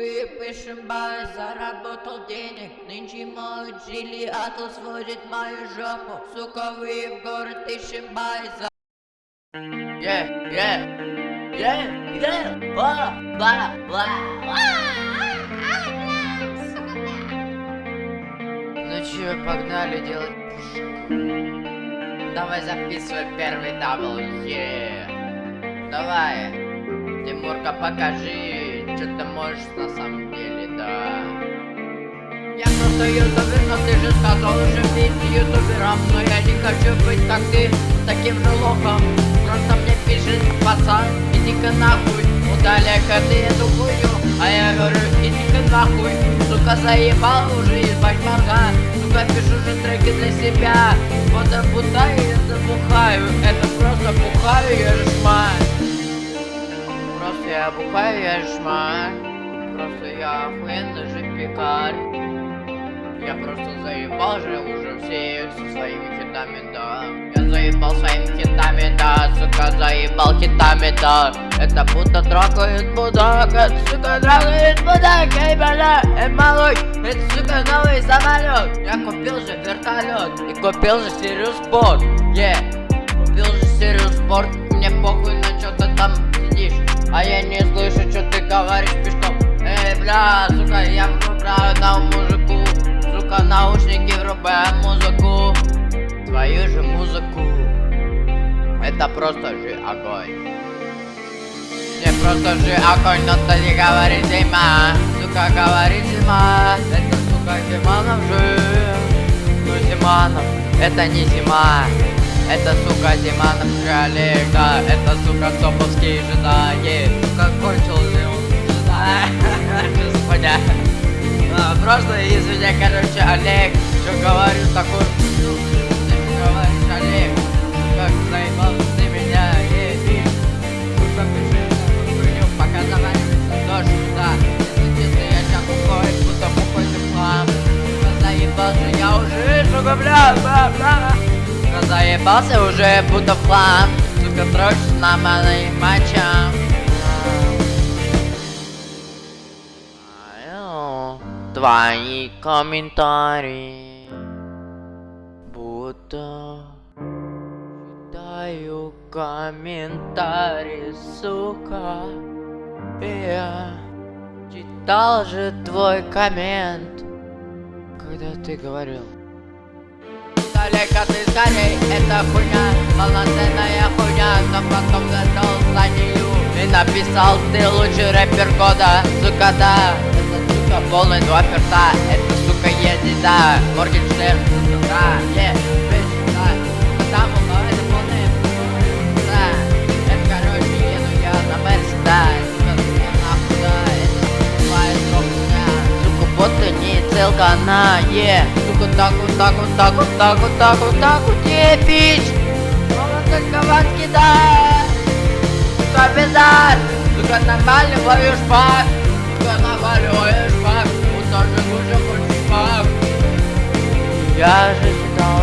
Выпишем бай, заработал денег Нынче моют жили, атл сводит мою жопу Сука, вы в город ищем бай за... Yeah, yeah, yeah, yeah, ба, ба, ба. Ну чё, погнали делать. Давай записывай первый дабл, yeah. Давай, Тимурка, покажи, ты можешь на самом деле, да. Я просто ютубер, но ты же сказал уже быть ютубером Но я не хочу быть как ты, таким же лохом. Просто мне пишет пацан, иди-ка нахуй Удаляй-ка ты эту хуйню А я говорю, иди-ка нахуй Сука, заебал уже ебать мозга Сука, пишу же треки для себя. Вот я бутаю, я забухаю Это просто бухаю, я же Просто я бухаю, я шмаль Просто я охуенный же пекарь я просто заебал же уже все со своими хитами, да. Я заебал своими хитами, да Сука, заебал хитами, да. Это будто трогает будак Это, сука, трогает будак Эй, бля, эй, малой Это, сука, новый самолет Я купил же вертолет И купил же Сириус Спорт Yeah Купил же Сириус Спорт Мне похуй бля, сука, я выбираю на мужику Сука, наушники врубаем музыку. Твою же музыку. Это просто же огонь. Не просто же огонь, но ты не говори зима Сука, говори зима Это, сука, Зиманов же. Ну, Зиманов, это не зима это, сука, Зиманов же Олег, да Это, сука, Извини, короче, Олег, что говорю такой, ну, ты говоришь, Олег, как заебал меня, эй, ты, сука, пиши такую хуйню, пока дождь, да, если я сейчас уходит, будто какой-то хлам, сука, заебался, я уже, сука, бля, бля, бля, сука, заебался уже, будто в сука, дрочишь на моим мочам. Твои комментарии будто читаю комментарии, сука. Я читал же твой коммент, когда ты говорил. Далеко ты скорей, это хуйня, полноценная хуйня, но потом зашел за нее и написал ты лучший рэпер года, сука, да сука, полный два перта Это, сука, едет, да Моргенштерн, да, е, bitch, да. Потому это полная да. Это, короче, еду я на Мерсе, да Сука, сука, нахуй, да Это твоя стропня Сука, вот не целка на, е. Сука, так вот, так вот, так вот, так вот, так вот, так вот, е, только ватки, да. Пиздар Сука, нормально ловишь пак 原是知道。